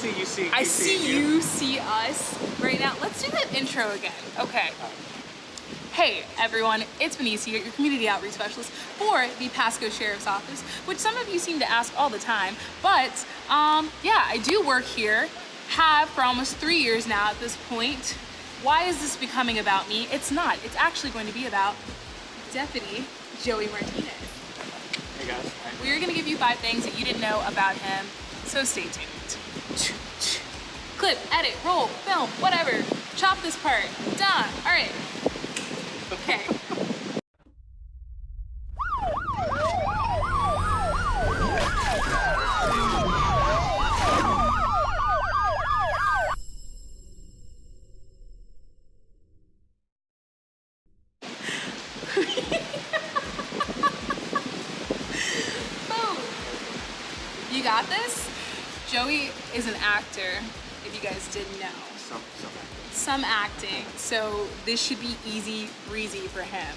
See, you see. I see you see us right now. Let's do the intro again. Okay. Hey everyone, it's Benicia, your community outreach specialist for the Pasco Sheriff's Office, which some of you seem to ask all the time. But um, yeah, I do work here, have for almost three years now at this point. Why is this becoming about me? It's not. It's actually going to be about Deputy Joey Martinez. Hey guys. We are going to give you five things that you didn't know about him, so stay tuned. Clip, edit, roll, film, whatever. Chop this part. Done. All right. Okay. You got this? Joey is an actor, if you guys didn't know. Some, some. Some acting, so this should be easy breezy for him.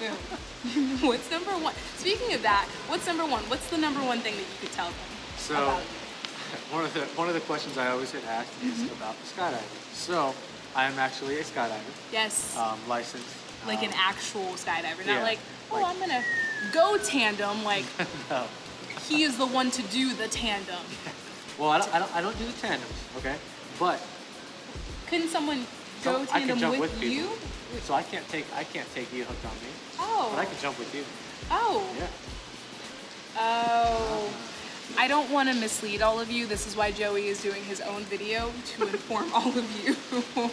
Boom. what's number one? Speaking of that, what's number one? What's the number one thing that you could tell them So, about you? one of the one of the questions I always get asked is Mm-hmm. about skydiving. So, I am actually a skydiver, Yes, um, licensed. like an um, actual skydiver, not yeah, like, oh, like- I'm gonna go tandem. Like no. he is the one to do the tandem. Well, I don't, I don't I don't do the tandems, okay? But Couldn't someone go can tandem jump with, with you? So I can't take I can't take you hooked on me, Oh, but I can jump with you. oh, Yeah. oh. I don't want to mislead all of you. This is why Joey is doing his own video to inform all of you.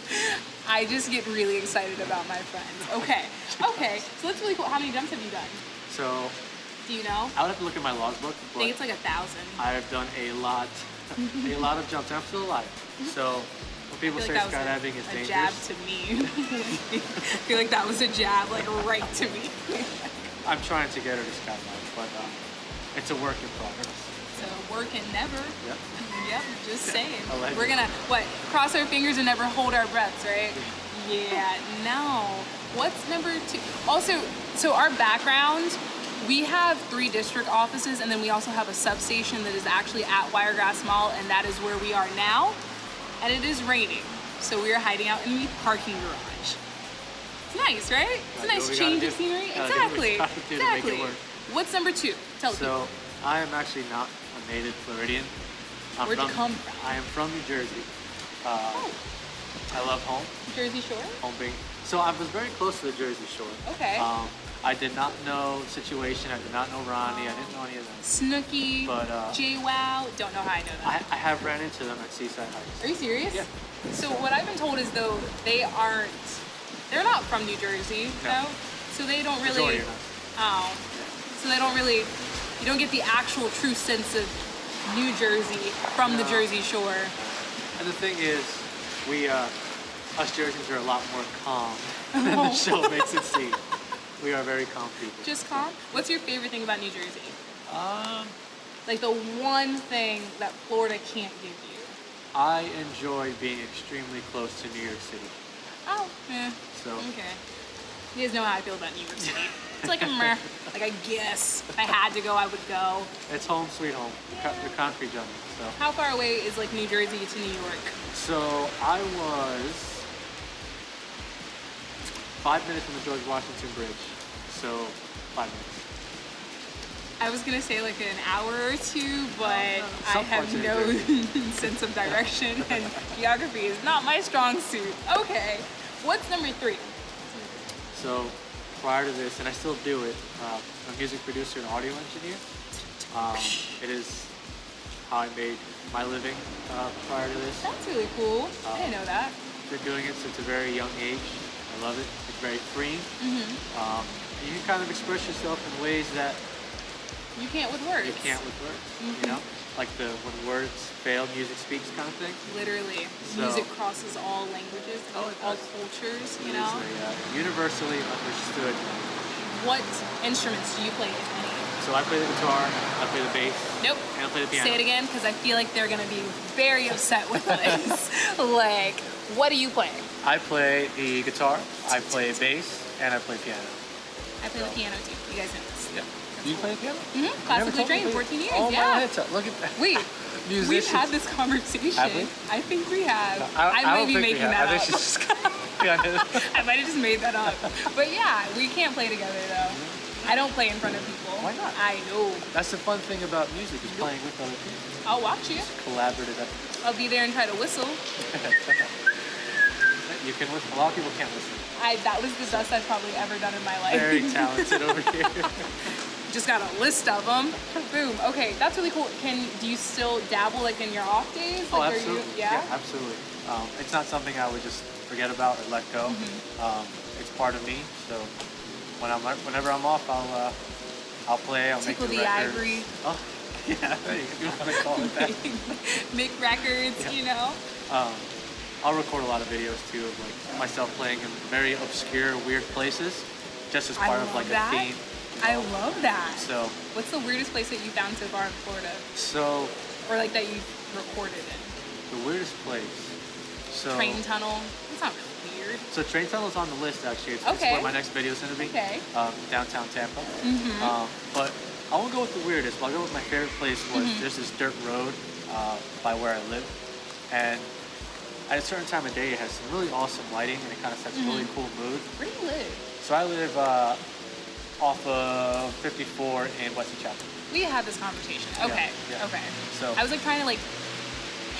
I just get really excited about my friends. Okay, okay. So that's really cool. How many jumps have you done? So Do you know? I would have to look at my logbook, I think it's like a thousand. I've done a lot, a lot of jumps, and I'm still alive. So when people say like skydiving is a, dangerous, jab to me. I feel like that was a jab, like right to me. I'm trying to get her to skydive, but um, it's a work in progress. So working never. Yep. Yep, just saying. Allegedly. We're gonna what? Cross our fingers and never hold our breaths, right? Yeah. No. What's number two? Also, so our background, we have three district offices, and then we also have a substation that is actually at Wiregrass Mall, and that is where we are now. And it is raining, so we are hiding out in the parking garage. It's nice, right? It's a nice change of scenery. Gotta do what we Exactly. gotta do to make it Exactly. What's number two? Tell people. So I am actually not a native Floridian. I'm Where'd you from, come from? I am from New Jersey. Uh, Oh, I love home. Jersey Shore. Home being. So I was very close to the Jersey Shore. Okay. Um, I did not know situation. I did not know Ronnie. I didn't know any of them. Snooki, But, uh, JWoww. Don't know how I know I. I have ran into them at Seaside Heights. Are you serious? Yeah. So what I've been told is though they aren't, they're not from New Jersey, No. no. So they don't really. Majority are not. Oh. So they don't really. You don't get the actual true sense of New Jersey from the Jersey Shore. And the thing is, we, uh, us Jerseyans are a lot more calm than the show makes it seem. We are very calm people. Just calm. What's your favorite thing about New Jersey? Um, Like the one thing that Florida can't give you. I enjoy being extremely close to New York City. Oh, yeah. So Okay. You guys know how I feel about New York City. It's like a meh. Like I guess if I had to go, I would go. it's home sweet home, the co- the concrete jungle. So, How far away is like New Jersey to New York? so I was five minutes from the George Washington Bridge. So five minutes. I was gonna say like an hour or two, but I have parts of New no sense of direction and geography is not my strong suit. Okay, what's number three? So prior to this, and I still do it, uh, I'm a music producer and audio engineer. Um, it is how I made my living uh, prior to this. That's really cool. I didn't know that. Been doing it since a very young age. I love it. It's very freeing. Mm-hmm. Um, you can kind of express yourself in ways that You can't with words. you can't with words. Mhm. You know, like the when words fail, music speaks kind of thing. Literally, So- music crosses all languages, Oh, all cultures. You know. a, uh, universally understood. What instruments do you play, if any? So I play the guitar, I play the bass, Nope. and I play the piano. Say it again, because I feel like they're gonna be very upset with us. like, what do you play? I play the guitar, I play bass, and I play piano. I play the piano too. You guys know this. Yeah. Do you play the piano? Mm-hmm. Classically trained, 14 years. Oh yeah. my, it's look at that. Wait, We've had this conversation. Have we? I think we have. I, I, I might be making that I up. just. I might have just made that up. But yeah, we can't play together though. I don't play in front of people. Why not? I know. That's the fun thing about music is playing with other people. I'll watch you. Collaborative effort. I'll be there and try to whistle. You can listen. A lot of people can't listen. I that was the best I've probably ever done in my life. Very talented over here. Just got a list of them. Boom. Okay, that's really cool. Can do you still dabble like in your off days? Oh, Like, are absolutely. You, yeah. absolutely. Um, it's not something I would just forget about or let go. Mm-hmm. Um, it's part of me. So when I'm whenever I'm off, I'll uh, I'll play. I'll Tickle make the records. ivory. Oh, yeah. You want to call it that. Make records, you know. Um, I'll record a lot of videos too of like myself playing in very obscure, weird places, just as part of like that. a theme. I love that. So, What's the weirdest place that you found so far in Florida, so or like that you recorded in? the weirdest place. So, Train tunnel. It's not really weird. so train tunnel is on the list actually. It's, it's Okay. where my next video is gonna be. Okay. Um, downtown Tampa. Mm-hmm. Um, but I won't go with the weirdest. But I'll go with my favorite place was Mm-hmm. there's this dirt road uh, by where I live, and at a certain time of day it has some really awesome lighting and it kind of sets a really Mm-hmm. cool mood. Where do you live? So I live uh, off of 54 and Wesley Chapel. We had this conversation. Okay. yeah. Okay. So- I was like trying to like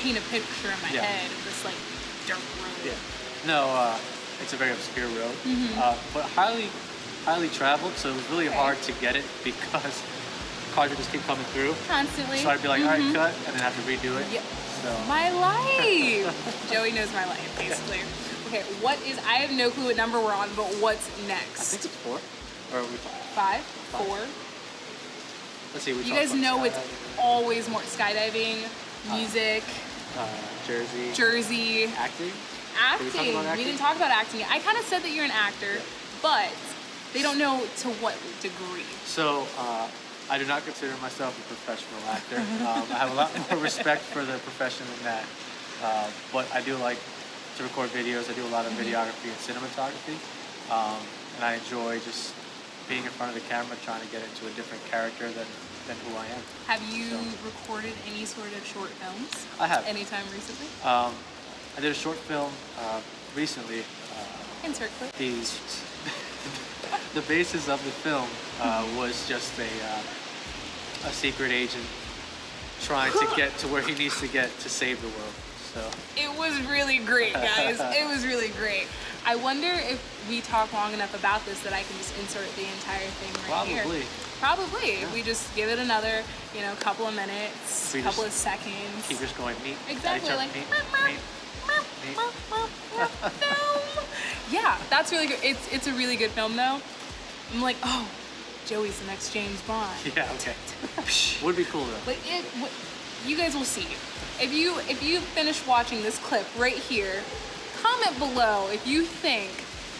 paint a picture in my Yeah. head of this like dirt road. Yeah. No, uh, it's a very obscure road, Mm-hmm. uh, but highly, highly traveled. So it was really Okay. hard to get it because cars would just keep coming through. Constantly. So I'd be like, all right, cut, and then have to redo it. So My life. Joey knows my life, basically. Okay, what is? I have no clue what number we're on, but what's next? I think it's four. Or we, Five, four. let's see. We You guys know it's always more skydiving, music, uh, Jersey, Jersey, acting. Did we acting. We didn't talk about acting. yet. I kind of said that you're an actor, but they don't know to what degree. So uh, I do not consider myself a professional actor. um, I have a lot more respect for the profession than that. Uh, but I do like to record videos. I do a lot of videography and cinematography, um, and I enjoy just being in front of the camera, trying to get into a different character than than who I am. Have you So- recorded any sort of short films? I have. Anytime recently? Um, I did a short film uh, recently. Uh, Insert clip. the the basis of the film uh, was just a uh, a secret agent trying to get to where he needs to get to save the world. So It was really great, guys. it was really great. I wonder if we talk long enough about this that I can just insert the entire thing right here. Probably. Probably. Yeah. We just give it another, you know, couple of minutes, We couple of seconds. keep just going meet. Exactly, like, meet, meet, meet. film. Yeah, that's really good. It's it's a really good film though. I'm like, oh, Joey's the next James Bond. Yeah, okay. Would be cool though. But it, you guys will see. If you if you finish watching this clip right here, comment below if you think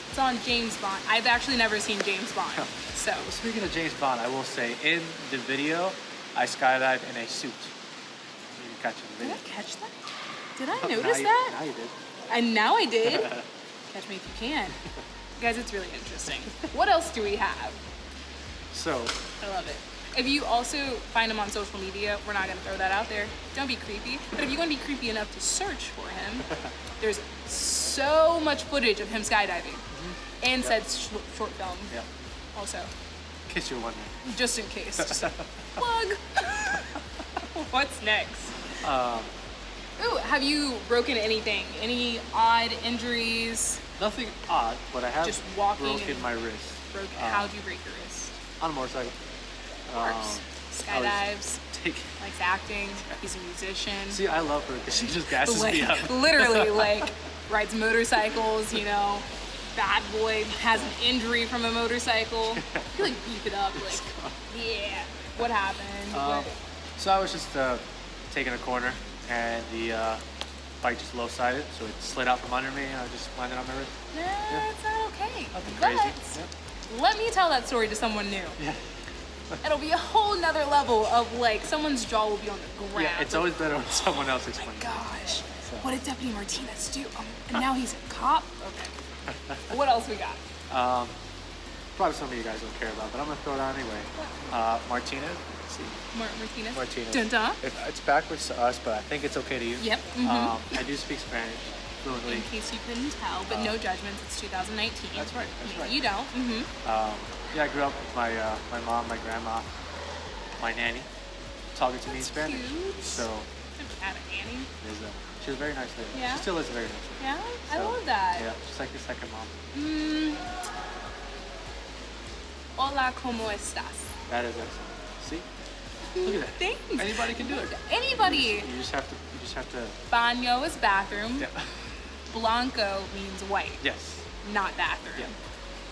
it's on James Bond. I've actually never seen James Bond, so Well, speaking of James Bond, I will say in the video, I skydive in a suit. You catch it did I catch that? Did I oh, Now notice you- that? Now you did. And now I did. Catch me if you can. Guys, it's really interesting. What else do we have? So I love it. If you also find him on social media, we're not gonna throw that out there. Don't be creepy. But if you want to be creepy enough to search for him, there's so much footage of him skydiving and said sh- short film yeah, also, in case you're wondering. just in case. Just plug. What's next? Um, Ooh, have you broken anything? Any odd injuries? Nothing odd, but I have Just walking broken my wrist Broke? Uh, How'd you break your wrist? On a motorcycle. Um, Skydives. Likes acting. He's a musician. See, I love her because she just gasses me up. literally like rides motorcycles you know bad boy has an injury from a motorcycle you like beef it up like yeah what happened Um, What- so I was just uh, taking a corner, and the uh, bike just low-sided, so it slid out from under me, and I just landed on my wrist. nah, it's not okay Nothing crazy. Yeah. Let me tell that story to someone new Yeah. it'll be a whole nother level of like someone's jaw will be on the ground yeah, it's always better when someone else oh explains. my it. gosh what did deputy martinez do um, and now he's a cop okay what else we got Um, probably some of you guys don't care about, but I'm gonna throw it out anyway. Uh, Martinez, Mar- Martinez. Martinez. Dun dun. It, it's backwards to us, but I think it's okay to you. Yep. mhm. Um, I do speak Spanish fluently. In case you couldn't tell, but no judgments. It's 2019. That's right, that's Maybe right. You don't. Mm-hmm. Um, yeah, I grew up with my uh, my mom, my grandma, my nanny, talking to me in Spanish. cute. So I've had a nanny. a, she was a very nice lady. Yeah? She still is a very nice lady. Yeah, I love that. Yeah, she's like your second mom. Mm. Hola, ¿cómo estás? That is excellent. See, look at that. Thanks. Anybody can do it. Anybody. You just have to. You just have to. Baño is bathroom. Yeah. Blanco means white, Yes. not bathroom. Yeah.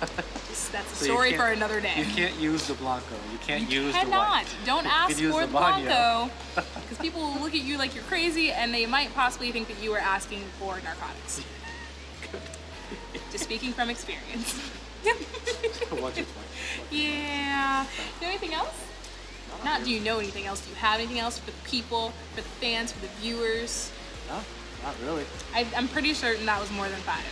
That's a So story for another day. You can't use the blanco. You can't You use cannot. the white. Don't ask for the. Blanco because people will look at you like you're crazy and they might possibly think that you are asking for narcotics. Just speaking from experience. Once or twice. yeah. You know anything else? Not do you know anything else? Do you have anything else for the people, for the fans, for the viewers? No, not really. I, I'm pretty certain that was more than five.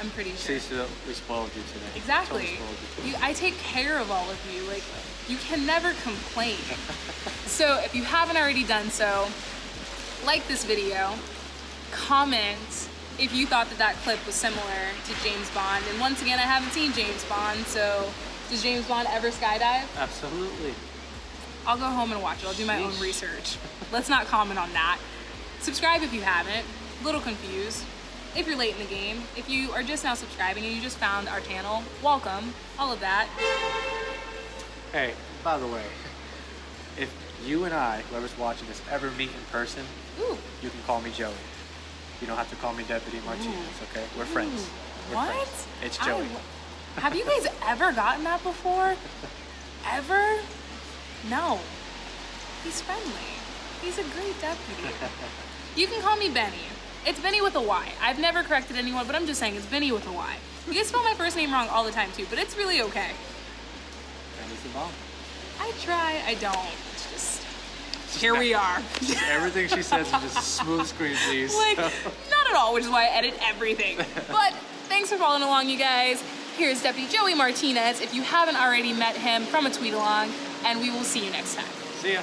I'm pretty sure. See, so we spoiled you today. Exactly. Totally you today. You, I take care of all of you. Like, you can never complain. so, if you haven't already done so, like this video, comment if you thought that that clip was similar to James Bond. And once again, I haven't seen James Bond, so does James Bond ever skydive? Absolutely. I'll go home and watch it. I'll do my own research. Let's not comment on that. Subscribe if you haven't. A little confused. If you're late in the game, if you are just now subscribing and you just found our channel, welcome. All of that. Hey, by the way, if you and I, whoever's watching this, ever meet in person, Ooh. you can call me Joey. You don't have to call me Deputy Martinez, okay? We're friends. We're What? friends. It's Joey. w- have you guys ever gotten that before? Ever? No. He's friendly. He's a great deputy. You can call me Benny. It's Benny with a Y. I've never corrected anyone, but I'm just saying it's Benny with a Y. You guys spell my first name wrong all the time too, but it's really okay. And he's the bomb. I try, I don't. It's just here we are. Everything she says is just smooth screen, please. like not at all, which is why I edit everything. But thanks for following along, you guys. Here's Deputy Joey Martinez. If you haven't already met him from a tweet along, and we will see you next time. See ya.